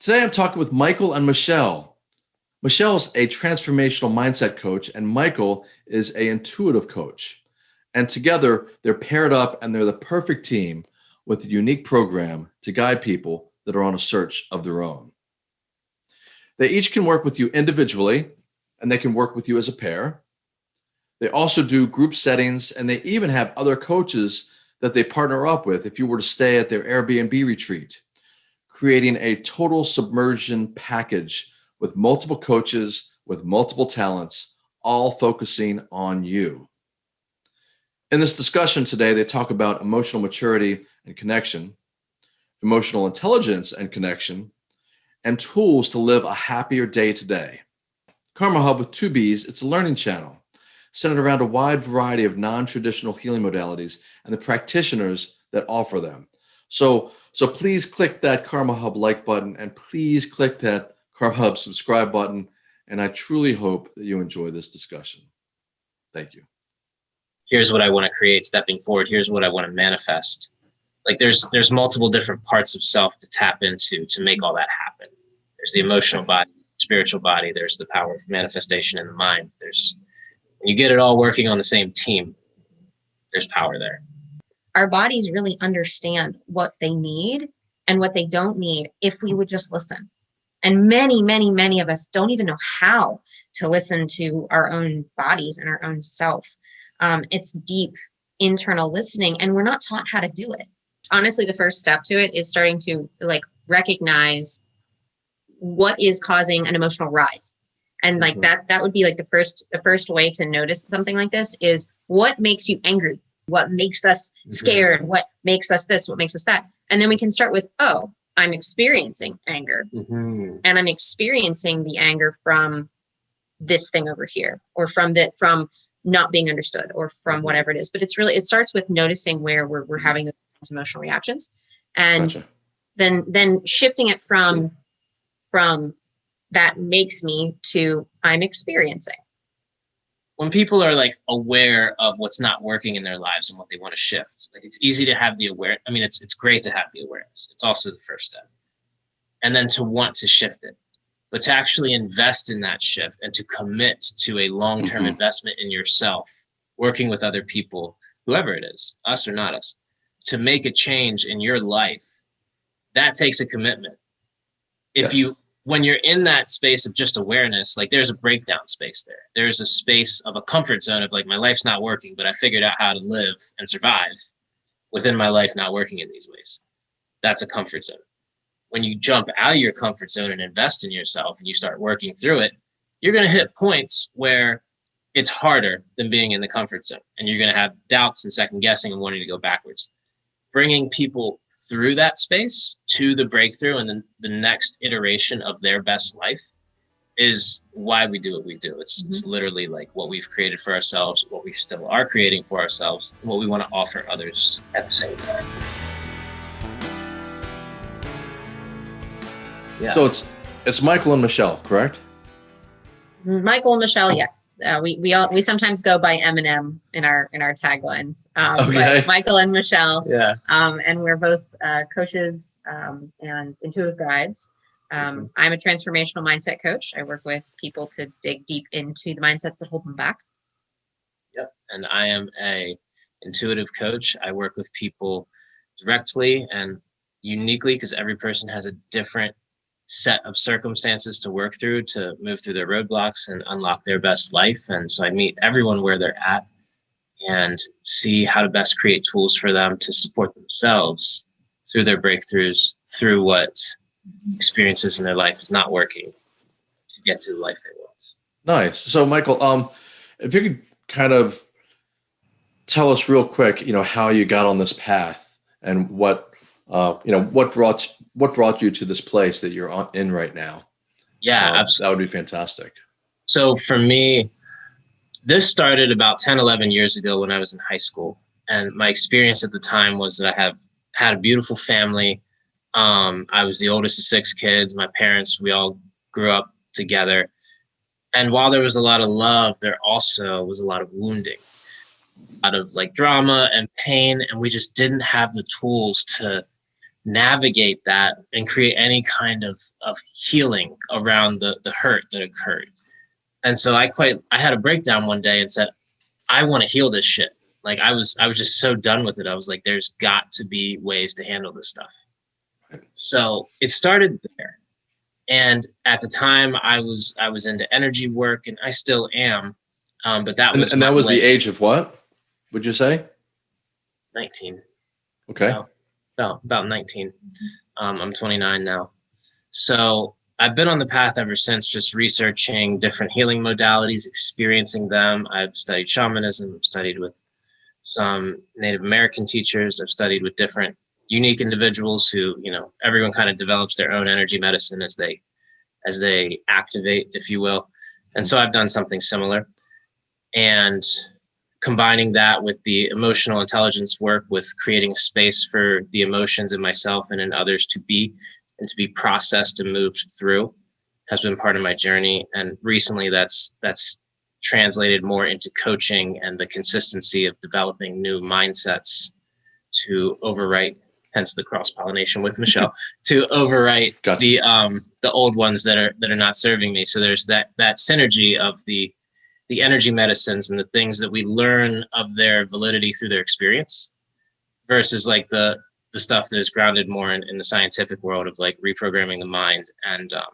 Today I'm talking with Michael and Michelle. Michelle's a transformational mindset coach and Michael is a intuitive coach. And together they're paired up and they're the perfect team with a unique program to guide people that are on a search of their own. They each can work with you individually and they can work with you as a pair. They also do group settings and they even have other coaches that they partner up with if you were to stay at their Airbnb retreat, creating a total submersion package with multiple coaches with multiple talents, all focusing on you. In this discussion today, they talk about emotional maturity and connection, emotional intelligence and connection, and tools to live a happier day to day. Karma Hubb with two B's, it's a learning channel centered around a wide variety of non-traditional healing modalities and the practitioners that offer them. So, so please click that Karma Hubb like button and please click that Karma Hubb subscribe button. And I truly hope that you enjoy this discussion. Thank you. Here's what I want to create stepping forward. Here's what I want to manifest. Like there's, there's multiple different parts of self to tap into to make all that happen. There's the emotional body, spiritual body. There's the power of manifestation in the mind. There's, you get it all working on the same team, there's power there. Our bodies really understand what they need and what they don't need if we would just listen. And many, many, many of us don't even know how to listen to our own bodies and our own self. Um, it's deep internal listening and we're not taught how to do it. Honestly, the first step to it is starting to like recognize what is causing an emotional rise and like mm -hmm. that that would be like the first the first way to notice something like this is what makes you angry what makes us mm-hmm. scared mm -hmm. what makes us this what makes us that and then we can start with oh i'm experiencing anger mm -hmm. and i'm experiencing the anger from this thing over here or from that from not being understood or from mm-hmm. whatever it is but it's really it starts with noticing where we're, we're having those emotional reactions and gotcha. then then shifting it from from that makes me to I'm experiencing. When people are like aware of what's not working in their lives and what they want to shift, like it's easy to have the aware. I mean, it's it's great to have the awareness. It's also the first step, and then to want to shift it, but to actually invest in that shift and to commit to a long-term mm -hmm. investment in yourself, working with other people, whoever it is, us or not us, to make a change in your life. That takes a commitment. If yes. you when you're in that space of just awareness, like there's a breakdown space there. There's a space of a comfort zone of like, my life's not working, but I figured out how to live and survive within my life not working in these ways. That's a comfort zone. When you jump out of your comfort zone and invest in yourself and you start working through it, you're going to hit points where it's harder than being in the comfort zone. And you're going to have doubts and second guessing and wanting to go backwards. Bringing people through that space to the breakthrough and then the next iteration of their best life is why we do what we do. It's, mm -hmm. it's mm-hmm. literally like what we've created for ourselves, what we still are creating for ourselves, and what we want to offer others at the same time. Yeah. So it's it's Michael and Michelle, correct? Michael and Michelle, yes. Uh, we we all we sometimes go by M&M in our in our taglines. Um, okay. Michael and Michelle. Yeah. Um, and we're both uh, coaches um, and intuitive guides. Um, mm -hmm. I'm a transformational mindset coach. I work with people to dig deep into the mindsets that hold them back. Yep. And I am a intuitive coach. I work with people directly and uniquely because every person has a different set of circumstances to work through to move through their roadblocks and unlock their best life. And so I meet everyone where they're at and see how to best create tools for them to support themselves through their breakthroughs, through what experiences in their life is not working to get to the life they want. Nice. So Michael, um, if you could kind of tell us real quick, you know, how you got on this path and what, uh, you know, what brought what brought you to this place that you're on, in right now? Yeah, um, that would be fantastic. So for me, this started about 10, 11 years ago when I was in high school. And my experience at the time was that I have had a beautiful family. Um, I was the oldest of six kids. My parents, we all grew up together. And while there was a lot of love, there also was a lot of wounding, a lot of like drama and pain. And we just didn't have the tools to navigate that and create any kind of of healing around the the hurt that occurred. And so I quite I had a breakdown one day and said, I want to heal this shit. Like I was I was just so done with it. I was like, there's got to be ways to handle this stuff. So it started there. And at the time I was I was into energy work and I still am. Um, but that was and that was way- the age of what? Would you say? 19. Okay. About about 19 um, i'm 29 now. So i've been on the path ever since just researching different healing modalities experiencing them. I've studied shamanism i've studied with some native american teachers i've studied with different unique individuals who you know everyone kind of develops their own energy medicine as they as they activate if you will. And so i've done something similar. And combining that with the emotional intelligence work with creating a space for the emotions in myself and in others to be and to be processed and moved through has been part of my journey and recently that's that's translated more into coaching and the consistency of developing new mindsets to overwrite hence the cross pollination with Michelle to overwrite Gotcha. the um the old ones that are that are not serving me so there's that that synergy of the the energy medicines and the things that we learn of their validity through their experience versus like the the stuff that is grounded more in, in the scientific world of like reprogramming the mind and um,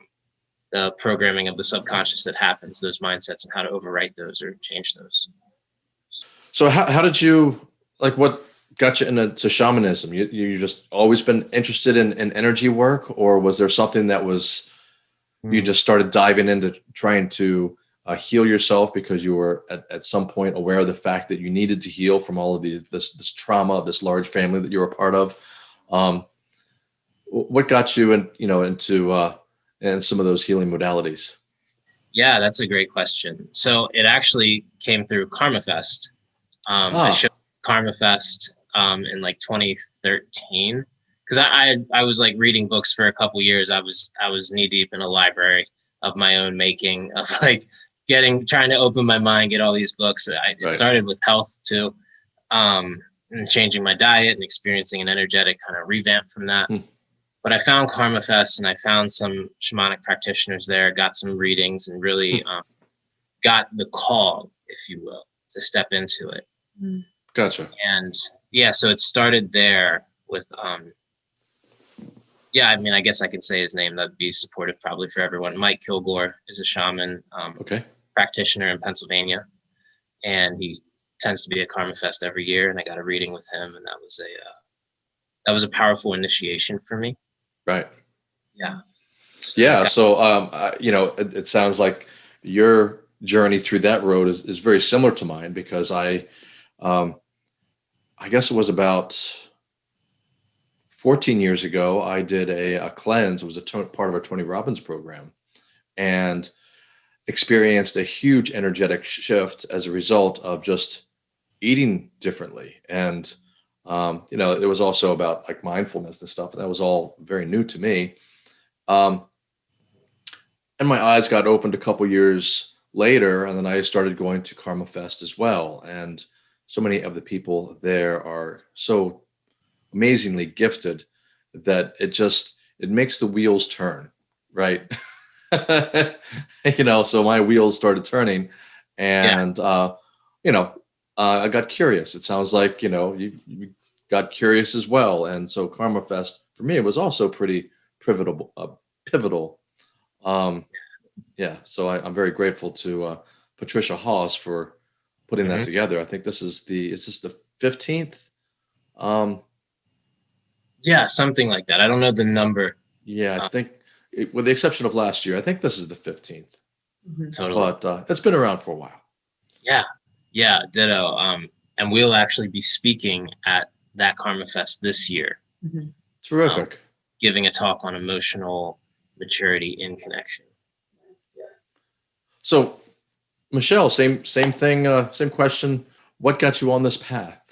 the programming of the subconscious that happens those mindsets and how to overwrite those or change those So how, how did you like what got you into shamanism? You you just always been interested in, in energy work, or was there something that was you just started diving into trying to uh, heal yourself because you were at, at some point aware of the fact that you needed to heal from all of the this this trauma of this large family that you were a part of. Um, what got you in, you know into uh, and some of those healing modalities? Yeah, that's a great question. So it actually came through Karma Fest. Um, I Ah. showed Karma Fest um, in like 2013 because I, I I was like reading books for a couple years. I was I was knee deep in a library of my own making of like getting trying to open my mind, get all these books. I, it Right. started with health too, um, and changing my diet and experiencing an energetic kind of revamp from that. Hmm. But I found Karma Fest and I found some shamanic practitioners there, got some readings, and really um, got the call, if you will, to step into it Gotcha. and yeah so it started there with um yeah i mean i guess i could say his name that'd be supportive probably for everyone mike kilgore is a shaman um, Okay. Practitioner in pennsylvania and he tends to be at karma fest every year and i got a reading with him and that was a uh, that was a powerful initiation for me Right. yeah So Yeah. So, um, I, you know, it, it sounds like your journey through that road is, is very similar to mine because I, um, I guess it was about 14 years ago, I did a, a cleanse. It was a to- part of our Tony Robbins program and experienced a huge energetic shift as a result of just eating differently. And, um, you know, it was also about like mindfulness and stuff. And that was all very new to me. Um, and my eyes got opened a couple years later, and then I started going to Karma Fest as well. And so many of the people there are so amazingly gifted that it just it makes the wheels turn, right? you know, so my wheels started turning, and uh, you know, uh, I got curious. It sounds like you know you, you got curious as well, and so Karma Fest for me it was also pretty pivotal. Uh, pivotal. Um, yeah, so I, I'm very grateful to uh, Patricia Haas for putting that Mhm. together. I think this is the is this the 15th? Um, yeah something like that i don't know the number yeah, I Uh, think it, with the exception of last year, I think this is the 15th. Mhm. totally But uh, it's been around for a while. yeah Yeah. ditto um and we'll actually be speaking at that karma fest this year Mhm. Terrific. giving a talk on emotional maturity in connection. So, Michelle, same same thing, uh, same question. What got you on this path?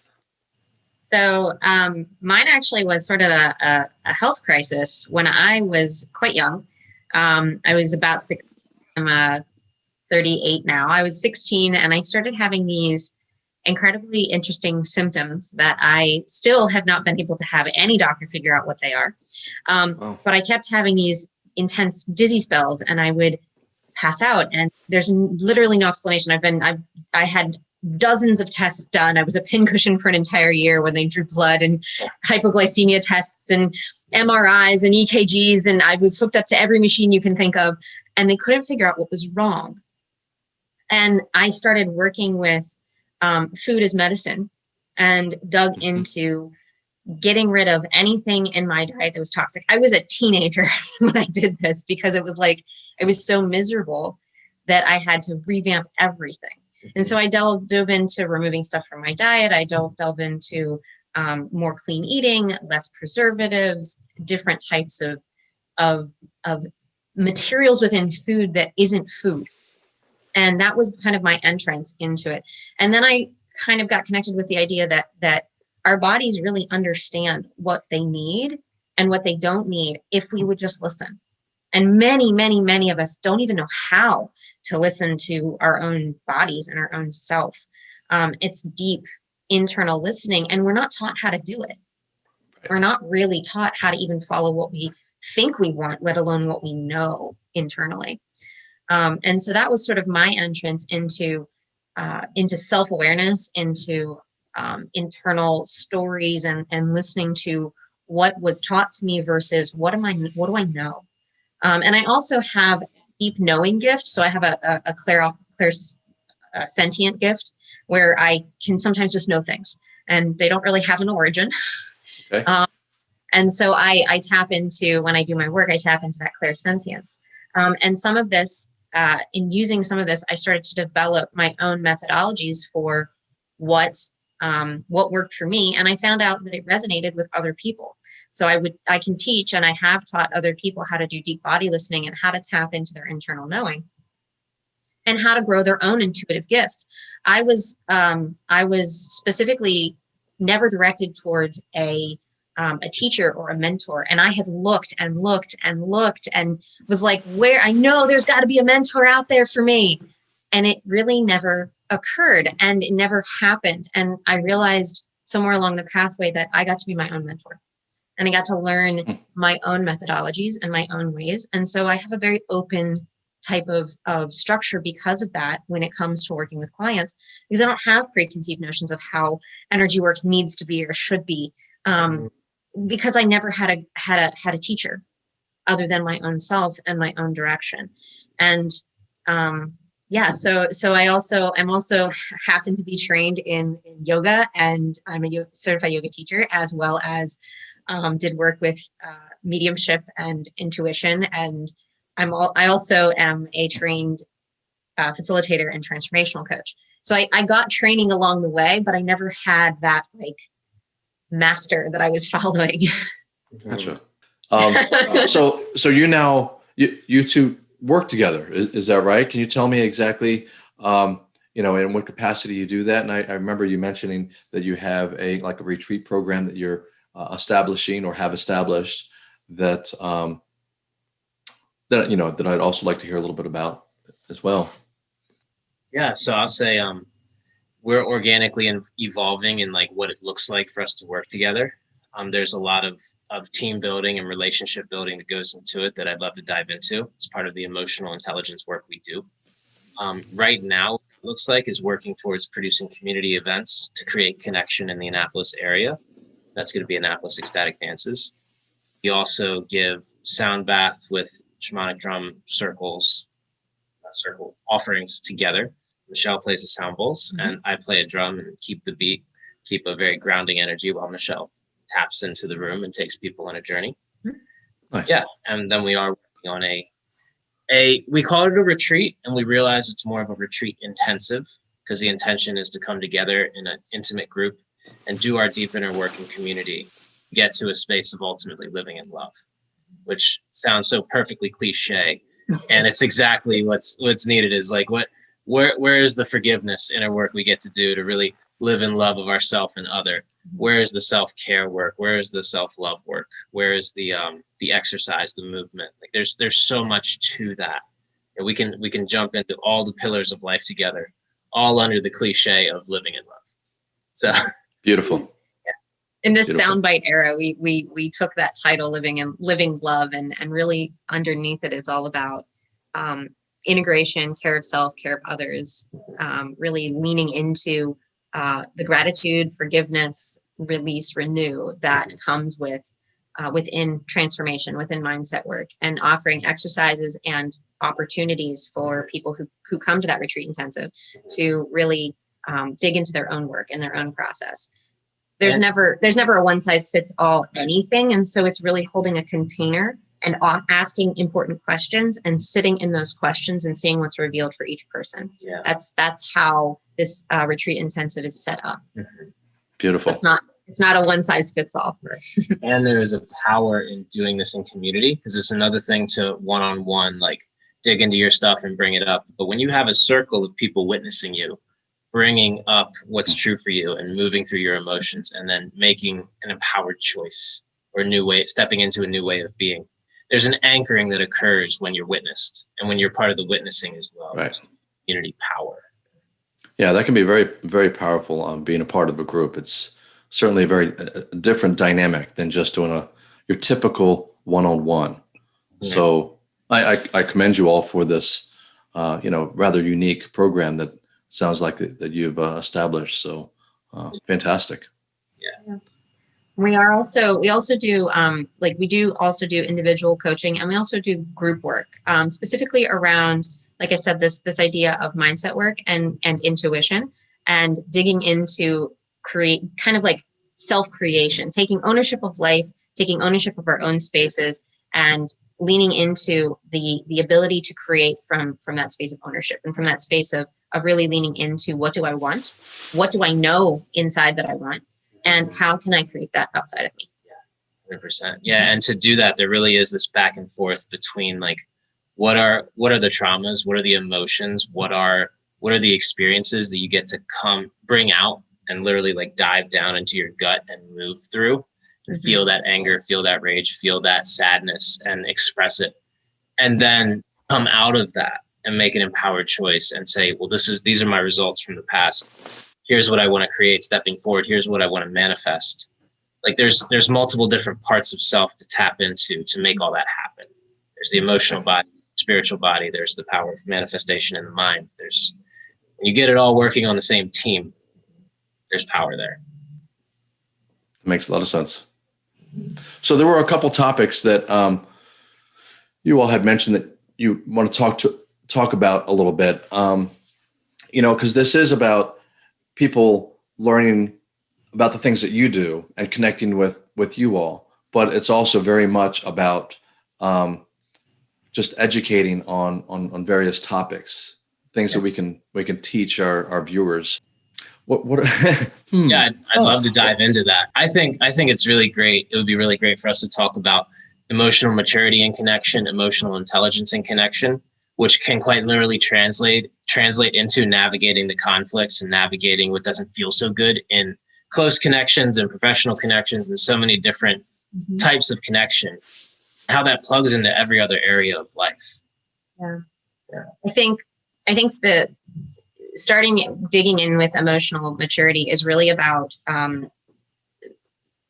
So um, mine actually was sort of a, a, a health crisis when I was quite young. Um, I was about six, I'm uh, 38 now. I was 16 and I started having these incredibly interesting symptoms that I still have not been able to have any doctor figure out what they are. Um, Oh. But I kept having these intense dizzy spells and I would pass out and there's literally no explanation. I've been, I, I had dozens of tests done. I was a pincushion for an entire year when they drew blood and hypoglycemia tests and MRIs and EKGs. And I was hooked up to every machine you can think of and they couldn't figure out what was wrong. And I started working with um, food as medicine and dug Mhm. into getting rid of anything in my diet that was toxic. I was a teenager when I did this because it was like, it was so miserable that I had to revamp everything. And so I delved dove into removing stuff from my diet. I delved delve into um, more clean eating, less preservatives, different types of of of materials within food that isn't food. And that was kind of my entrance into it. And then I kind of got connected with the idea that that our bodies really understand what they need and what they don't need if we would just listen. And many, many, many of us don't even know how to listen to our own bodies and our own self. Um, it's deep internal listening, and we're not taught how to do it. We're not really taught how to even follow what we think we want, let alone what we know internally. Um, and so that was sort of my entrance into uh, into self awareness, into um, internal stories, and and listening to what was taught to me versus what am I what do I know. Um, and I also have deep knowing gift, so I have a a, a clear clear uh, sentient gift where I can sometimes just know things, and they don't really have an origin. Okay. Um, and so I, I tap into when I do my work, I tap into that clairsentience. Um, and some of this, uh, in using some of this, I started to develop my own methodologies for what um, what worked for me, and I found out that it resonated with other people. So I would I can teach, and I have taught other people how to do deep body listening and how to tap into their internal knowing, and how to grow their own intuitive gifts. I was um, I was specifically never directed towards a um, a teacher or a mentor. And I had looked and looked and looked and was like, where I know there's got to be a mentor out there for me. And it really never occurred and it never happened. And I realized somewhere along the pathway that I got to be my own mentor and I got to learn my own methodologies and my own ways. And so I have a very open type of, of structure because of that when it comes to working with clients, because I don't have preconceived notions of how energy work needs to be or should be. Um, because I never had a had a had a teacher other than my own self and my own direction. And um yeah, so so I also I'm also happen to be trained in, in yoga and I'm a certified yoga teacher as well as um, did work with uh, mediumship and intuition and I'm all, I also am a trained uh, facilitator and transformational coach. So I, I got training along the way, but I never had that like master that I was following. Gotcha. Um, so so you now you, you two work together is, is that right can you tell me exactly um, you know in what capacity you do that and I, I remember you mentioning that you have a like a retreat program that you're uh, establishing or have established that um, that you know that i'd also like to hear a little bit about as well Yeah, so I'll say um, we're organically in- evolving in like what it looks like for us to work together. Um, there's a lot of of team building and relationship building that goes into it that I'd love to dive into. It's part of the emotional intelligence work we do. Um, right now, looks like is working towards producing community events to create connection in the Annapolis area. That's going to be Annapolis Ecstatic Dances. We also give sound bath with shamanic drum circles, uh, circle offerings together. Michelle plays the sound bowls, Mhm. and I play a drum and keep the beat, keep a very grounding energy while Michelle taps into the room and takes people on a journey. nice Yeah, and then we are working on a a we call it a retreat, and we realize it's more of a retreat intensive because the intention is to come together in an intimate group and do our deep inner work in community, get to a space of ultimately living in love, which sounds so perfectly cliche, and it's exactly what's what's needed. Is like what where where is the forgiveness inner work we get to do to really live in love of ourself and other? Where is the self-care work? Where is the self-love work? Where is the um the exercise the movement? Like there's there's so much to that. And we can we can jump into all the pillars of life together all under the cliche of living in love. So Beautiful. in this Beautiful. soundbite era, we we we took that title, living in living love, and and really underneath it is all about um, integration, care of self, care of others, um, really leaning into uh, the gratitude, forgiveness, release, renew that comes with uh, within transformation, within mindset work, and offering exercises and opportunities for people who who come to that retreat intensive to really um, dig into their own work and their own process. There's And- never there's never a one size fits all anything and so it's really holding a container and asking important questions and sitting in those questions and seeing what's revealed for each person. Yeah. that's that's how this uh, retreat intensive is set up. Beautiful. it's not it's not a one size fits all and there is a power in doing this in community because it's another thing to one-on-one like dig into your stuff and bring it up. But when you have a circle of people witnessing you bringing up what's true for you and moving through your emotions and then making an empowered choice or a new way stepping into a new way of being there's an anchoring that occurs when you're witnessed and when you're part of the witnessing as well Right. Community power Yeah, that can be very, very powerful. Um, being a part of a group, it's certainly a very uh, different dynamic than just doing a your typical one-on-one. Yeah. So I, I, I commend you all for this, uh, you know, rather unique program that sounds like that, that you've uh, established. So uh, fantastic. Yeah. We are also we also do um, like we do also do individual coaching and we also do group work um, specifically around like i said this this idea of mindset work and and intuition and digging into create kind of like self creation taking ownership of life taking ownership of our own spaces and leaning into the the ability to create from from that space of ownership and from that space of of really leaning into what do i want? What do i know inside that i want? And how can I create that outside of me? Yeah, 100% yeah and to do that there really is this back and forth between like what are what are the traumas? What are the emotions? What are what are the experiences that you get to come bring out and literally like dive down into your gut and move through and Mhm. feel that anger feel that rage feel that sadness and express it and then come out of that and make an empowered choice and say well this is these are my results from the past. Here's what i want to create stepping forward. Here's what i want to manifest. Like there's there's multiple different parts of self to tap into to make all that happen. There's the emotional body spiritual body there's the power of manifestation in the mind there's you get it all working on the same team there's power there. It makes a lot of sense. So there were a couple topics that um, you all had mentioned that you want to talk to talk about a little bit. Um, you know, because this is about people learning about the things that you do and connecting with with you all, but it's also very much about um, just educating on on on various topics, things that we can we can teach our our viewers. What what? Hmm. yeah I'd, I'd Oh. love to dive into that i think i think it's really great it would be really great for us to talk about emotional maturity and connection emotional intelligence and connection which can quite literally translate translate into navigating the conflicts and navigating what doesn't feel so good in close connections and professional connections and so many different types of connection. How that plugs into every other area of life. Yeah, I think I think the starting digging in with emotional maturity is really about um,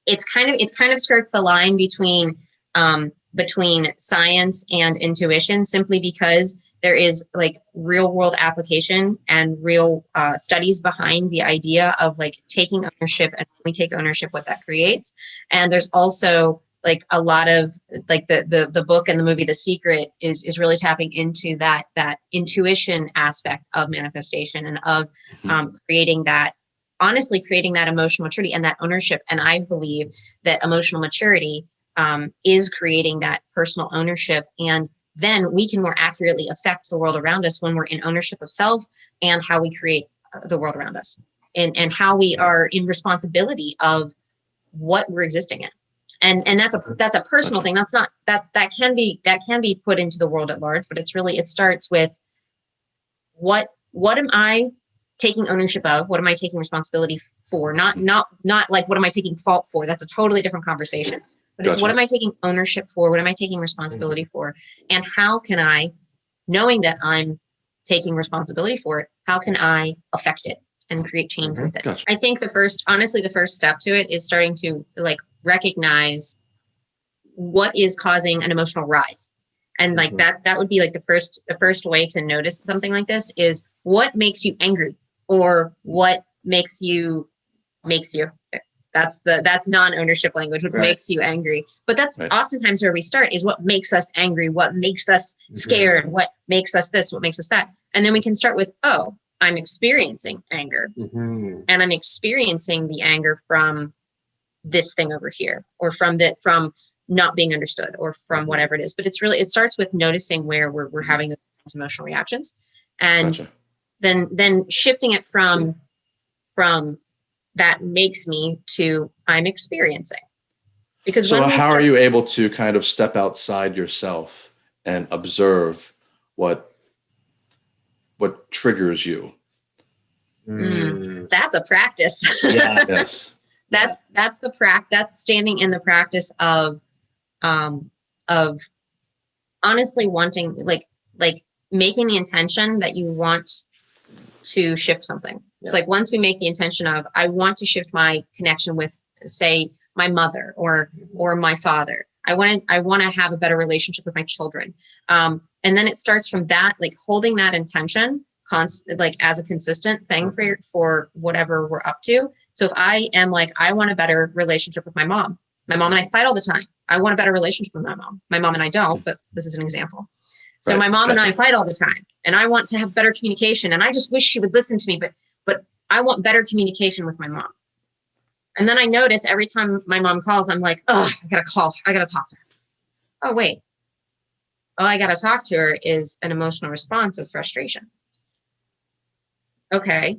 it's kind of it kind of skirts the line between um, between science and intuition simply because there is like real world application and real uh, studies behind the idea of like taking ownership and when we take ownership what that creates and there's also like a lot of like the the the book and the movie the secret is is really tapping into that that intuition aspect of manifestation and of Mhm. um, creating that honestly creating that emotional maturity and that ownership and i believe that emotional maturity um, is creating that personal ownership and then we can more accurately affect the world around us when we're in ownership of self and how we create uh, the world around us and and how we are in responsibility of what we're existing in. And and that's a that's a personal thing. That's not that that can be that can be put into the world at large but it's really it starts with what what am i taking ownership of? What am i taking responsibility for? Not not not like what am i taking fault for? That's a totally different conversation but it's what am i taking ownership for what am i taking responsibility for and how can i knowing that i'm taking responsibility for it how can i affect it and create change Mhm, with it. gotcha. I think the first, honestly, the first step to it is starting to like recognize what is causing an emotional rise. And like Mhm. that, that would be like the first, the first way to notice something like this is what makes you angry or what makes you, makes you. That's the, that's non-ownership language, which Right. makes you angry. But that's Right. oftentimes where we start is what makes us angry, what makes us Mhm. scared, what makes us this, what makes us that. And then we can start with, oh, I'm experiencing anger Mhm. and I'm experiencing the anger from this thing over here or from that from not being understood or from Mhm. whatever it is. But it's really it starts with noticing where we're we're having those emotional reactions and Gotcha. then then shifting it from from that makes me to I'm experiencing. Because So when how start, are you able to kind of step outside yourself and observe what what triggers you? Mm. that's a practice. Yeah. Yes. that's that's the prac that's standing in the practice of um of honestly wanting like like making the intention that you want to shift something it's Yeah. like once we make the intention of i want to shift my connection with say my mother or or my father i want to i want to have a better relationship with my children um and then it starts from that like holding that intention constant like as a consistent thing for for whatever we're up to so if I am like, I want a better relationship with my mom, my mom and I fight all the time. I want a better relationship with my mom. My mom and I don't, but this is an example. So Right, my mom and I fight all the time and I want to have better communication and I just wish she would listen to me, but I want better communication with my mom. And then I notice every time my mom calls, I'm like, oh, I gotta call, I gotta talk to her. Oh, wait. All I gotta talk to her is an emotional response of frustration. Okay.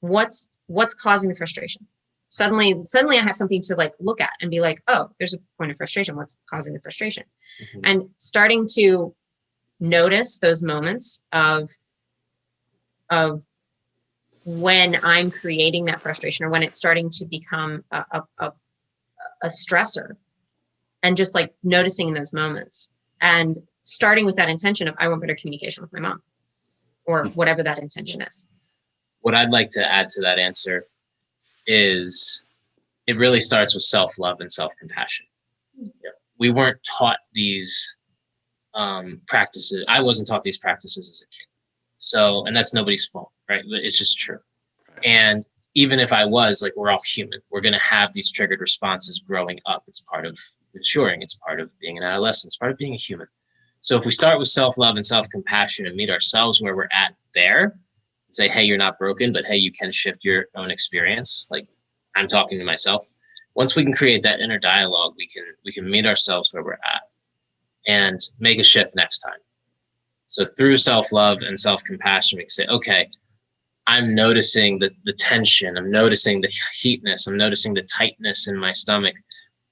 What's what's causing the frustration? Suddenly, suddenly I have something to like look at and be like, oh, there's a point of frustration. What's causing the frustration? Mhm. and starting to notice those moments of of when i'm creating that frustration or when it's starting to become a, a, a, a stressor and just like noticing in those moments and starting with that intention of i want better communication with my mom or whatever that intention is what I'd like to add to that answer is it really starts with self love and self compassion. We weren't taught these um, practices. I wasn't taught these practices as a kid. So, and that's nobody's fault, right? But it's just true. And even if I was, like, we're all human. We're going to have these triggered responses growing up. It's part of maturing, it's part of being an adolescent, it's part of being a human. So, if we start with self love and self compassion and meet ourselves where we're at there, and say, hey, you're not broken, but hey, you can shift your own experience. Like I'm talking to myself. Once we can create that inner dialogue, we can we can meet ourselves where we're at and make a shift next time. So through self-love and self-compassion, we can say, okay, I'm noticing the, the tension, I'm noticing the heatness, I'm noticing the tightness in my stomach.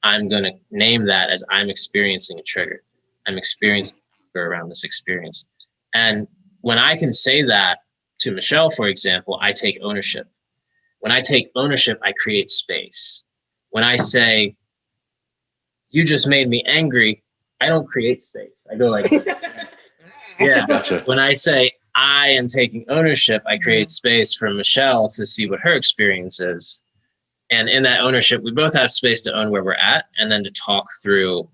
I'm gonna name that as I'm experiencing a trigger. I'm experiencing around this experience. And when I can say that to Michelle, for example, I take ownership. When I take ownership, I create space. When I say, you just made me angry, I don't create space. I go like, yeah. Gotcha. When I say, I am taking ownership, I create space for Michelle to see what her experience is. And in that ownership, we both have space to own where we're at and then to talk through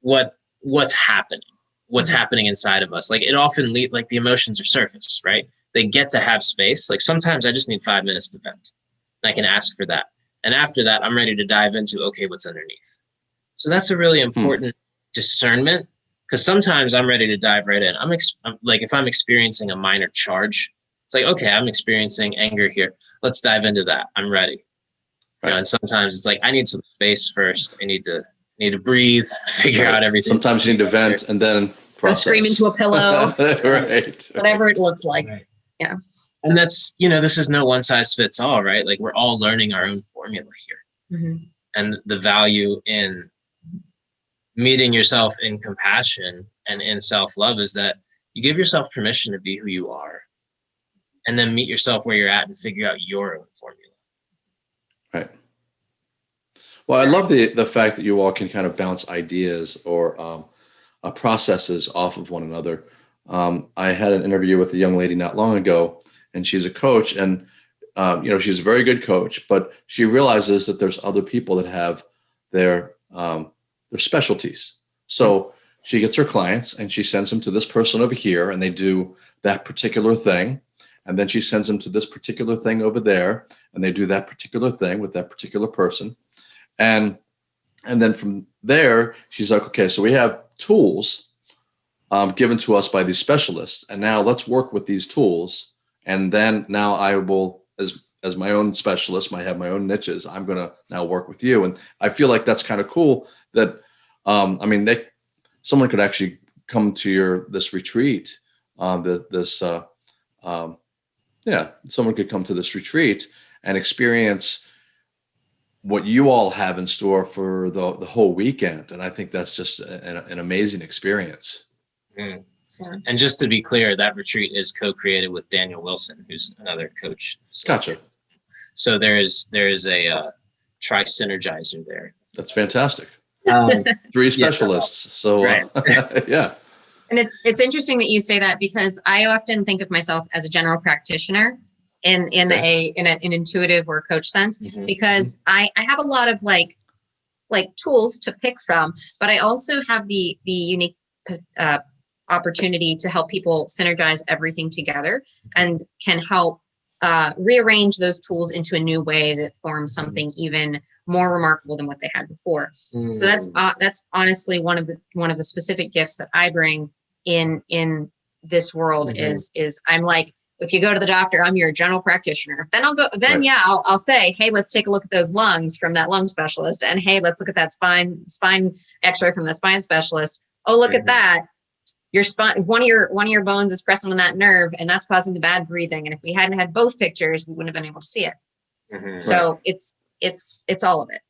what what's happening what's Mhm. happening inside of us. Like it often lead like the emotions are surface, right? They get to have space. Like sometimes I just need five minutes to vent. And I can ask for that. And after that, I'm ready to dive into okay, what's underneath. So that's a really important discernment because sometimes I'm ready to dive right in. I'm, ex- I'm like if I'm experiencing a minor charge, it's like okay, I'm experiencing anger here. Let's dive into that. I'm ready. You know, and sometimes it's like I need some space first. I need to need to breathe, figure Right. out everything. Sometimes you need to vent and then Go process. scream into a pillow right. whatever it looks like Right. Yeah. And that's, you know, this is no one size fits all, right? Like we're all learning our own formula here. Mhm. And the value in meeting yourself in compassion and in self love is that you give yourself permission to be who you are and then meet yourself where you're at and figure out your own formula. Right. Well, I love the the fact that you all can kind of bounce ideas or um, uh, processes off of one another. Um, I had an interview with a young lady not long ago, and she's a coach, and um, you know she's a very good coach, but she realizes that there's other people that have their um, their specialties. So she gets her clients and she sends them to this person over here, and they do that particular thing, and then she sends them to this particular thing over there, and they do that particular thing with that particular person, and and then from there she's like, okay, so we have tools um, given to us by these specialists, and now let's work with these tools, and then now I will as as my own specialist, might have my own niches. I'm going to now work with you. And I feel like that's kind of cool that, um, I mean, they, someone could actually come to your, this retreat, uh, the, this, uh, um, yeah, someone could come to this retreat and experience what you all have in store for the, the whole weekend. And I think that's just an, an amazing experience. Mm. Yeah. And just to be clear, that retreat is co-created with Daniel Wilson, who's another coach. So, Gotcha. so there is there is a uh, tri synergizer there. That's fantastic. Um, Three specialists. So Right. uh, yeah, And it's it's interesting that you say that because I often think of myself as a general practitioner in in a in a, an intuitive or coach sense mhm. because I I have a lot of like like tools to pick from, but I also have the the unique uh, opportunity to help people synergize everything together and can help uh, rearrange those tools into a new way that forms something even more remarkable than what they had before. So that's uh, that's honestly one of the one of the specific gifts that I bring in in this world Mhm. is is I'm like if you go to the doctor, I'm your general practitioner. Then I'll go. Then Right. yeah, I'll, I'll say, hey, let's take a look at those lungs from that lung specialist, and hey, let's look at that spine spine X-ray from that spine specialist. Oh, look Mhm. at that. Your spine, one of your one of your bones is pressing on that nerve, and that's causing the bad breathing. And if we hadn't had both pictures, we wouldn't have been able to see it. Mhm. So it's it's it's all of it.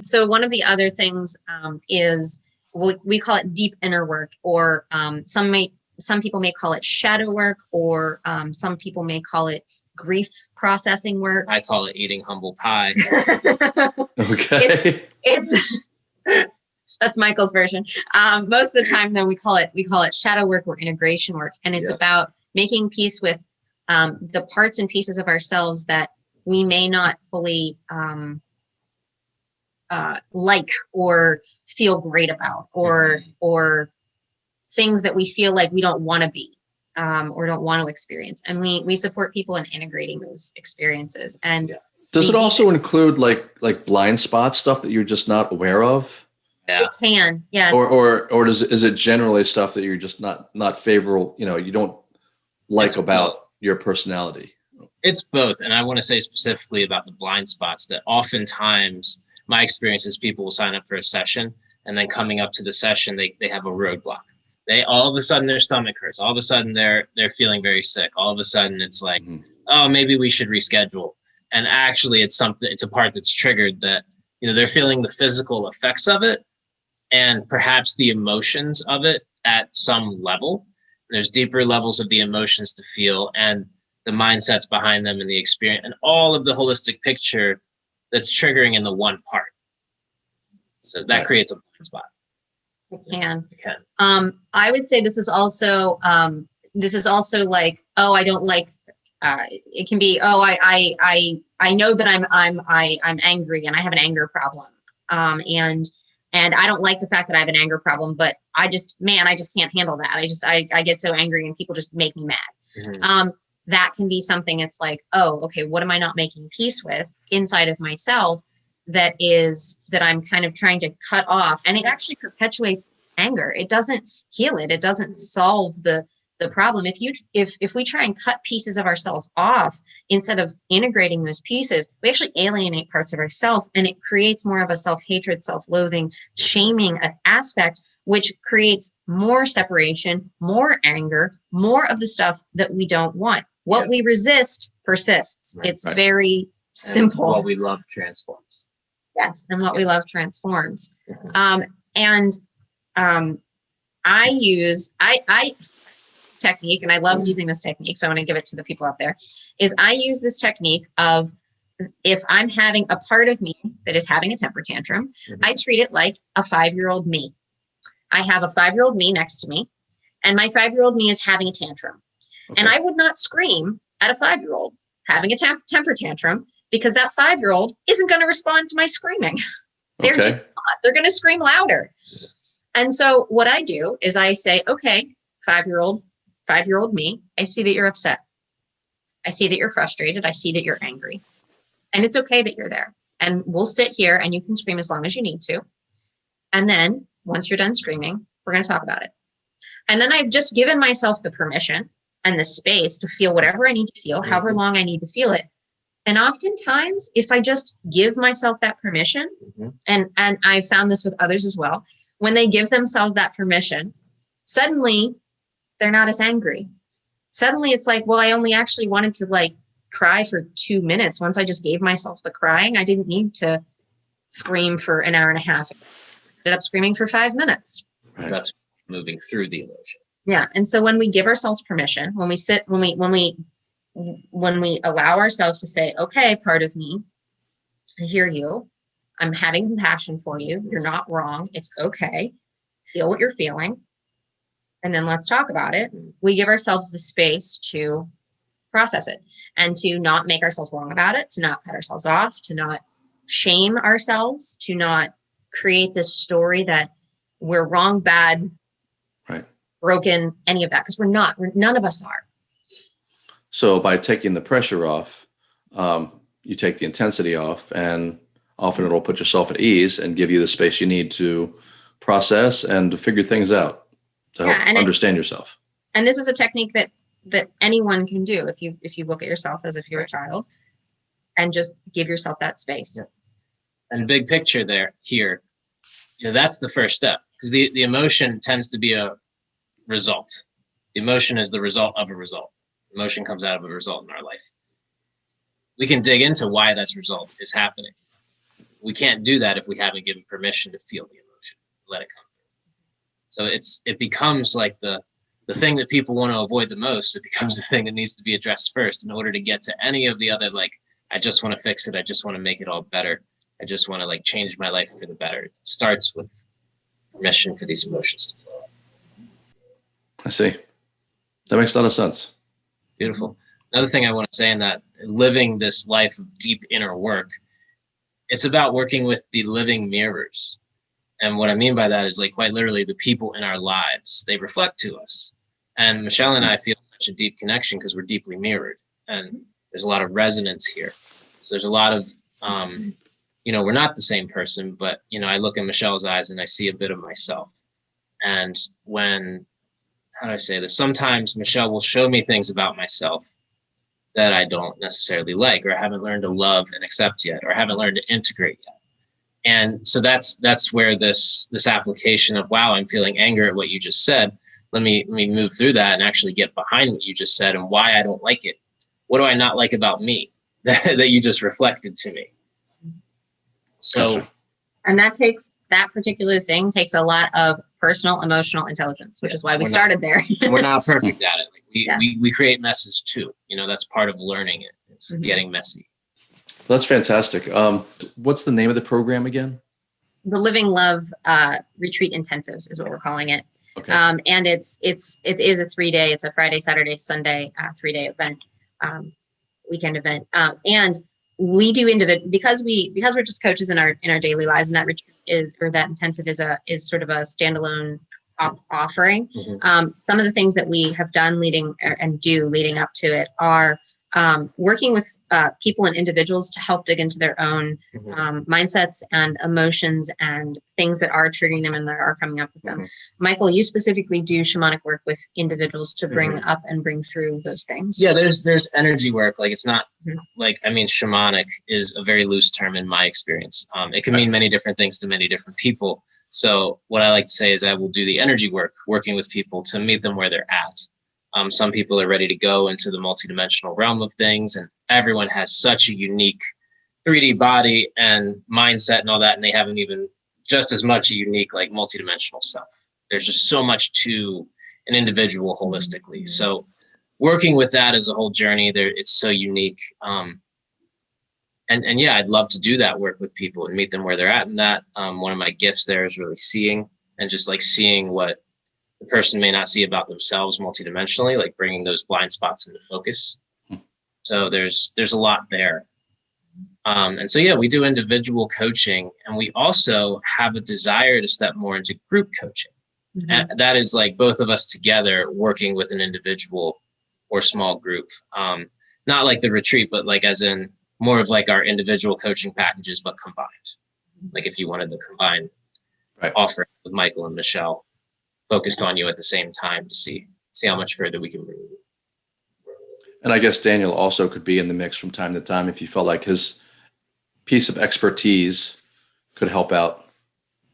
So one of the other things um, is we, we call it deep inner work, or um, some may some people may call it shadow work, or um, some people may call it grief processing work. I call it eating humble pie. okay. it's that's Michael's version. Um, most of the time, though, we call it we call it shadow work or integration work, and it's Yeah. about making peace with um, the parts and pieces of ourselves that we may not fully um, uh, like or feel great about, or or things that we feel like we don't want to be um, or don't want to experience, and we we support people in integrating those experiences and. Yeah. Does it also include like like blind spot stuff that you're just not aware of, Yeah. It can, yes. or or or does is it generally stuff that you're just not not favorable? You know, you don't like It's about your personality. It's both. And I want to say specifically about the blind spots that oftentimes my experience is people will sign up for a session and then coming up to the session, they, they have a roadblock. They all of a sudden their stomach hurts. All of a sudden they're they're feeling very sick. All of a sudden it's like, Mhm. oh, maybe we should reschedule. And actually it's something it's a part that's triggered that, you know, they're feeling the physical effects of it and perhaps the emotions of it at some level. There's deeper levels of the emotions to feel and the mindsets behind them and the experience and all of the holistic picture that's triggering in the one part. So that Right. creates a blind spot. It can. It can. Um, I would say this is also um, this is also like, oh, I don't like. Uh, it can be, oh, I, I, I, I know that I'm, I'm, I, I'm angry and I have an anger problem. Um, and, and I don't like the fact that I have an anger problem, but I just, man, I just can't handle that. I just, I, I get so angry and people just make me mad. Mhm. Um, that can be something it's like, oh, okay, what am I not making peace with inside of myself that is that I'm kind of trying to cut off? And it actually perpetuates anger. It doesn't heal it. It doesn't solve the the problem. If you if if we try and cut pieces of ourselves off instead of integrating those pieces, we actually alienate parts of ourselves and it creates more of a self-hatred, self-loathing, shaming uh, aspect which creates more separation, more anger, more of the stuff that we don't want. What Yeah. we resist persists. Right, it's right. very And simple. What we love transforms. Yes, and what we love transforms. Mhm. Um, and um, I use I I technique, and I love using this technique, so I want to give it to the people out there. Is I use this technique of if I'm having a part of me that is having a temper tantrum, Mhm. I treat it like a five year old me. I have a five year old me next to me, and my five year old me is having a tantrum. And I would not scream at a five year old having a temper tantrum because that five year old isn't going to respond to my screaming. They're okay. just not. They're going to scream louder. And so what I do is I say, okay, five year old, five year old me, I see that you're upset. I see that you're frustrated. I see that you're angry. And it's okay that you're there. And we'll sit here and you can scream as long as you need to. And then once you're done screaming, we're going to talk about it. And then I've just given myself the permission and the space to feel whatever I need to feel, however long I need to feel it. And oftentimes, if I just give myself that permission, Mhm. and and I found this with others as well, when they give themselves that permission, suddenly they're not as angry. Suddenly it's like, well, I only actually wanted to like cry for two minutes. Once I just gave myself the crying, I didn't need to scream for an hour and a half. Ended up screaming for five minutes. Right. That's moving through the emotion. Yeah. And so when we give ourselves permission, when we sit, when we, when we, when we allow ourselves to say, okay, part of me, I hear you. I'm having compassion for you. You're not wrong. It's okay. Feel what you're feeling. And then let's talk about it. We give ourselves the space to process it and to not make ourselves wrong about it, to not cut ourselves off, to not shame ourselves, to not create this story that we're wrong, bad, Right. broken, any of that, because we're not. We're, none of us are. So by taking the pressure off, um, you take the intensity off, and often it'll put yourself at ease and give you the space you need to process and to figure things out to help Yeah, and it- understand yourself. And this is a technique that that anyone can do if you if you look at yourself as if you're a child and just give yourself that space. Yeah. and big picture there here you know that's the first step because the, the emotion tends to be a result the emotion is the result of a result emotion comes out of a result in our life we can dig into why that result is happening we can't do that if we haven't given permission to feel the emotion let it come through so it's it becomes like the the thing that people want to avoid the most it becomes the thing that needs to be addressed first in order to get to any of the other like i just want to fix it i just want to make it all better I just want to like change my life for the better. It starts with permission for these emotions to flow. I see. That makes a lot of sense. Beautiful. Another thing I want to say in that living this life of deep inner work, it's about working with the living mirrors. And what I mean by that is like quite literally the people in our lives, they reflect to us. And Michelle and I feel such a deep connection because we're deeply mirrored and there's a lot of resonance here. So there's a lot of um, you know, we're not the same person, but you know, I look in Michelle's eyes and I see a bit of myself. And when, how do I say this? Sometimes Michelle will show me things about myself that I don't necessarily like, or I haven't learned to love and accept yet, or I haven't learned to integrate yet. And so that's that's where this this application of wow, I'm feeling anger at what you just said. Let me let me move through that and actually get behind what you just said and why I don't like it. What do I not like about me that, that you just reflected to me? So Gotcha. And that takes that particular thing takes a lot of personal emotional intelligence, which Yeah, is why we we're not- started there. we're not perfect at it. Like we, Yeah. we we create messes too. You know, that's part of learning it. It's Mhm. getting messy. That's fantastic. Um, what's the name of the program again? the Living Love uh, Retreat Intensive is what we're calling it. Okay. Um, and it's it's it is a three day. It's a Friday, Saturday, Sunday uh, three day event, um, weekend event. Um, and we do individual because we because we're just coaches in our in our daily lives, and that retreat is or that intensive is a is sort of a standalone op- offering. Mhm. Um, some of the things that we have done leading er, and do leading up to it are um, working with uh, people and individuals to help dig into their own Mhm. um, mindsets and emotions and things that are triggering them and that are coming up with them. Mhm. Michael, you specifically do shamanic work with individuals to bring Mhm. up and bring through those things. Yeah, there's there's energy work. Like it's not Mhm. like I mean, shamanic is a very loose term in my experience. Um, it can mean many different things to many different people. So what I like to say is I will do the energy work, working with people to meet them where they're at. Um, some people are ready to go into the multidimensional realm of things, and everyone has such a unique 3D body and mindset and all that, and they haven't even just as much a unique like multidimensional self. There's just so much to an individual holistically. So working with that as a whole journey there it's so unique um and and yeah i'd love to do that work with people and meet them where they're at and that um, one of my gifts there is really seeing and just like seeing what the person may not see about themselves multidimensionally like bringing those blind spots into focus So there's there's a lot there. Um, and so yeah, we do individual coaching, and we also have a desire to step more into group coaching. Mhm. And that is like both of us together working with an individual or small group. Um, not like the retreat, but like as in more of like our individual coaching packages, but combined. Like if you wanted the combined Right. offer with Michael and Michelle focused on you at the same time to see see how much further we can bring you. And I guess Daniel also could be in the mix from time to time if you felt like his piece of expertise could help out.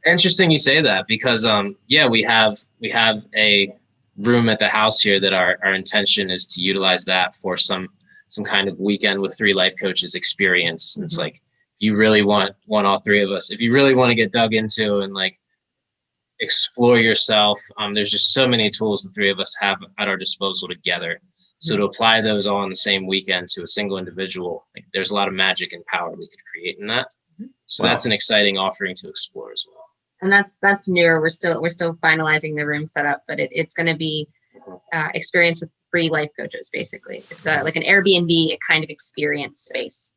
Interesting you say that because um yeah we have we have a room at the house here that our, our intention is to utilize that for some some kind of weekend with three life coaches experience. And It's Mhm. like if you really want want all three of us, if you really want to get dug into and like explore yourself, um there's just so many tools the three of us have at our disposal together. So to apply those all on the same weekend to a single individual, like there's a lot of magic and power we could create in that. So Wow. that's an exciting offering to explore as well. and that's that's newer we're still we're still finalizing the room setup but it, it's going to be uh, experience with free life coaches basically it's uh, like an airbnb kind of experience space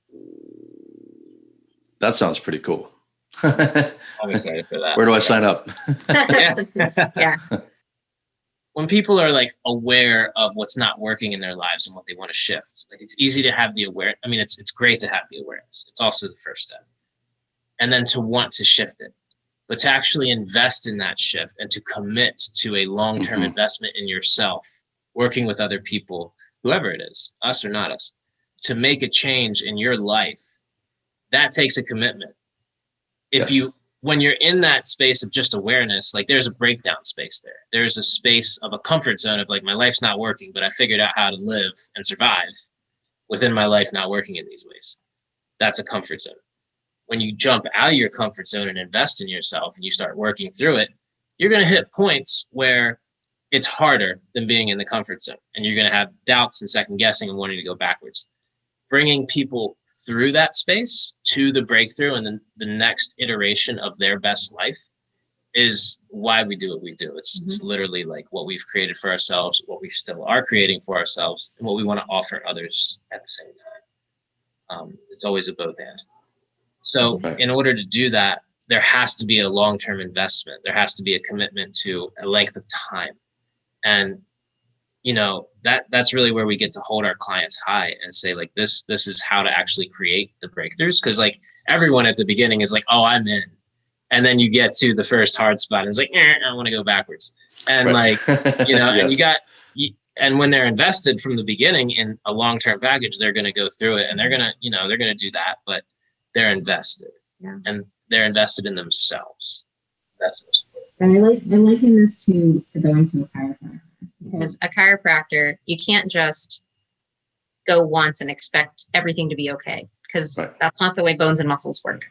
That sounds pretty cool. Where I'm excited for that. Where do I sign up? Yeah. When people are like aware of what's not working in their lives and what they want to shift, like it's easy to have the aware. I mean, it's it's great to have the awareness. It's also the first step, and then to want to shift it, but to actually invest in that shift and to commit to a long-term Mhm. investment in yourself, working with other people, whoever it is, us or not us, to make a change in your life, that takes a commitment. If Yes. you when you're in that space of just awareness, like there's a breakdown space there. There's a space of a comfort zone of like my life's not working, but I figured out how to live and survive within my life not working in these ways. That's a comfort zone. When you jump out of your comfort zone and invest in yourself and you start working through it, you're going to hit points where it's harder than being in the comfort zone and you're going to have doubts and second guessing and wanting to go backwards. Bringing people through that space to the breakthrough and then the next iteration of their best life is why we do what we do. It's it's literally like what we've created for ourselves, what we still are creating for ourselves, and what we want to offer others at the same time. Um, it's always a both and. So Right. in order to do that, there has to be a long-term investment. There has to be a commitment to a length of time. And you know, that that's really where we get to hold our clients high and say like this this is how to actually create the breakthroughs because like everyone at the beginning is like, "Oh, I'm in." And then you get to the first hard spot and it's like, eh, "I want to go backwards." And like like you know and you got you, and when they're invested from the beginning in a long-term package they're going to go through it and they're going to you know they're going to do that but they're invested Yeah. and they're invested in themselves that's the most important. And I like I liken this to to going to a chiropractor. Mm-hmm. because a chiropractor you can't just go once and expect everything to be okay because Right. that's not the way bones and muscles work.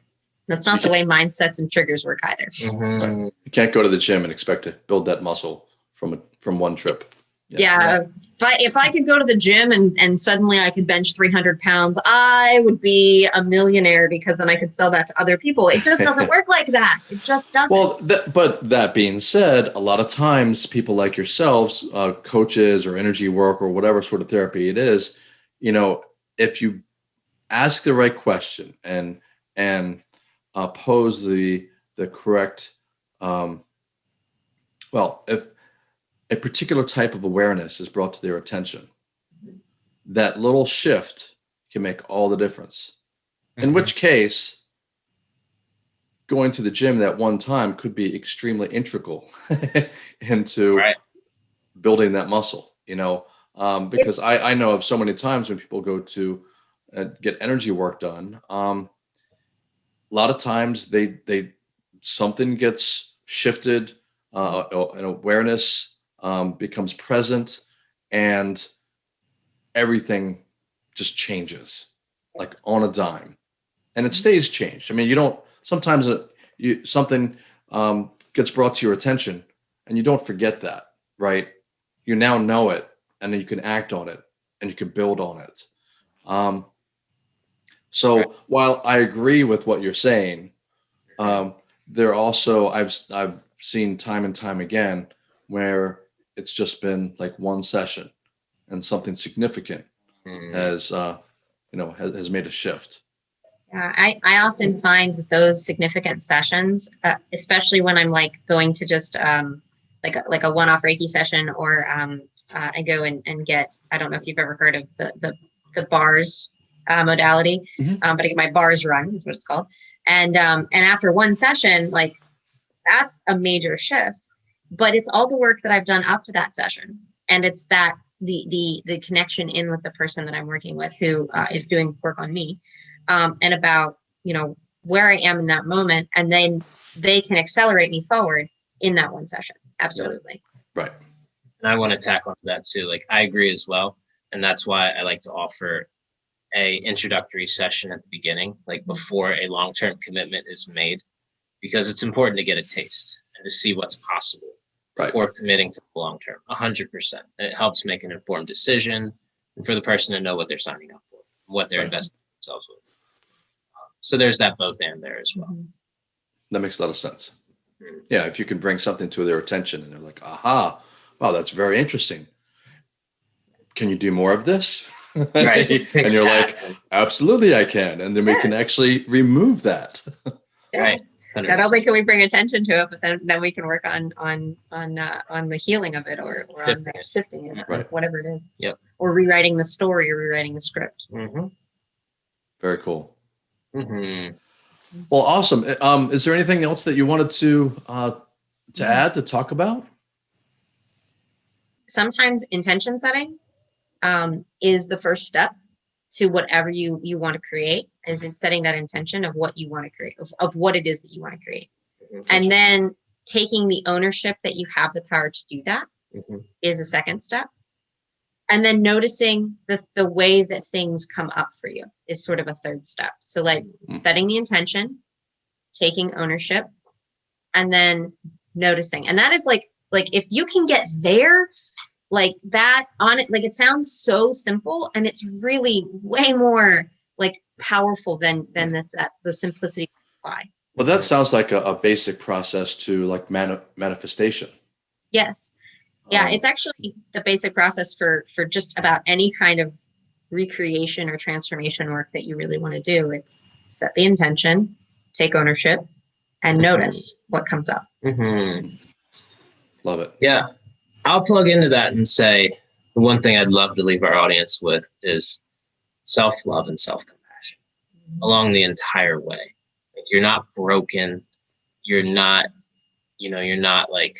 That's not the way mindsets and triggers work either. Mm-hmm. You can't go to the gym and expect to build that muscle from a, from one trip. Yeah, if i if i could go to the gym and and suddenly i could bench 300 pounds i would be a millionaire because then i could sell that to other people. It just doesn't work like that. It just doesn't. Well, that, but that being said, a lot of times people like yourselves, uh, coaches or energy work or whatever sort of therapy it is, you know, if you ask the right question and and uh, pose the the correct, um, well, if a particular type of awareness is brought to their attention, that little shift can make all the difference. In which case, going to the gym that one time could be extremely integral into Right. building that muscle, you know, um, because I, I know of so many times when people go to uh, get energy work done, um, a lot of times they, they, something gets shifted, uh, an awareness um, becomes present and everything just changes like on a dime and it stays changed. I mean, you don't, sometimes it, you, something um, gets brought to your attention and you don't forget that, right? You now know it and then you can act on it and you can build on it. Um, so Right. while I agree with what you're saying, um, there also I've I've seen time and time again where it's just been like one session and something significant Mhm. has uh, you know has, has made a shift. Yeah, I, I often find that those significant sessions, uh, especially when I'm like going to just um, like a, like a one-off Reiki session, or um, uh, I go and, and get I don't know if you've ever heard of the the, the bars uh, modality, Mhm. um, but I get my bars run is what it's called, and um, and after one session, like that's a major shift, but it's all the work that I've done up to that session, and it's that the the the connection in with the person that I'm working with who uh, is doing work on me um, and about you know where I am in that moment, and then they can accelerate me forward in that one session. Absolutely. Right. and I want to tack on to that too. Like I agree as well, and that's why I like to offer a introductory session at the beginning, like before a long term commitment is made, because it's important to get a taste and to see what's possible Right. before committing to the long term. A hundred percent, and it helps make an informed decision, and for the person to know what they're signing up for, what they're Right. investing themselves with. So there's that both and there as well. Mhm. That makes a lot of sense. Mm. Yeah, if you can bring something to their attention and they're like, aha, wow, that's very interesting. Can you do more of this? Right. and you're like, absolutely, I can. And then we can actually remove that. Yeah. right. Not 100%. only can we bring attention to it, but then, then we can work on on on uh, on the healing of it or, or on Shifting the shifting it, Right. whatever it is. Yep. Or rewriting the story or rewriting the script. Mhm. Very cool. Mhm. Well, awesome. Uh, Um, is there anything else that you wanted to uh, to Mhm. add to talk about? sometimes intention setting um, is the first step to whatever you you want to create is in setting that intention of what you want to create of, of what it is that you want to create and then taking the ownership that you have the power to do that Mhm. is a second step. And then noticing the, the way that things come up for you is sort of a third step. So like Mm. setting the intention taking ownership and then noticing. And that is like like if you can get there like that on it like it sounds so simple and it's really way more like powerful than than the, that the simplicity apply Well, that sounds like a, a basic process to like mani- manifestation. yes yeah Um, it's actually the basic process for for just about any kind of recreation or transformation work that you really want to do it's set the intention take ownership and Mhm. notice what comes up Mhm. love it. Yeah. I'll plug into that and say the one thing I'd love to leave our audience with is self love and self compassion along the entire way. Like, you're not broken. You're not, you know, you're not like,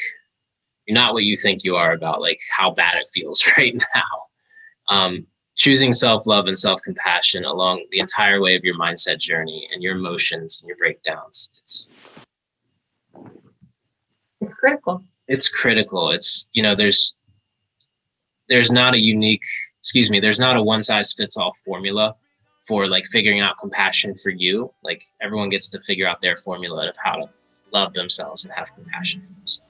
you're not what you think you are about like how bad it feels right now. Um, choosing self love and self compassion along the entire way of your mindset journey and your emotions and your breakdowns. It's, it's critical it's critical. It's you know there's there's not a unique excuse me there's not a one size fits all formula for like figuring out compassion for you. Like everyone gets to figure out their formula of how to love themselves and have compassion for themselves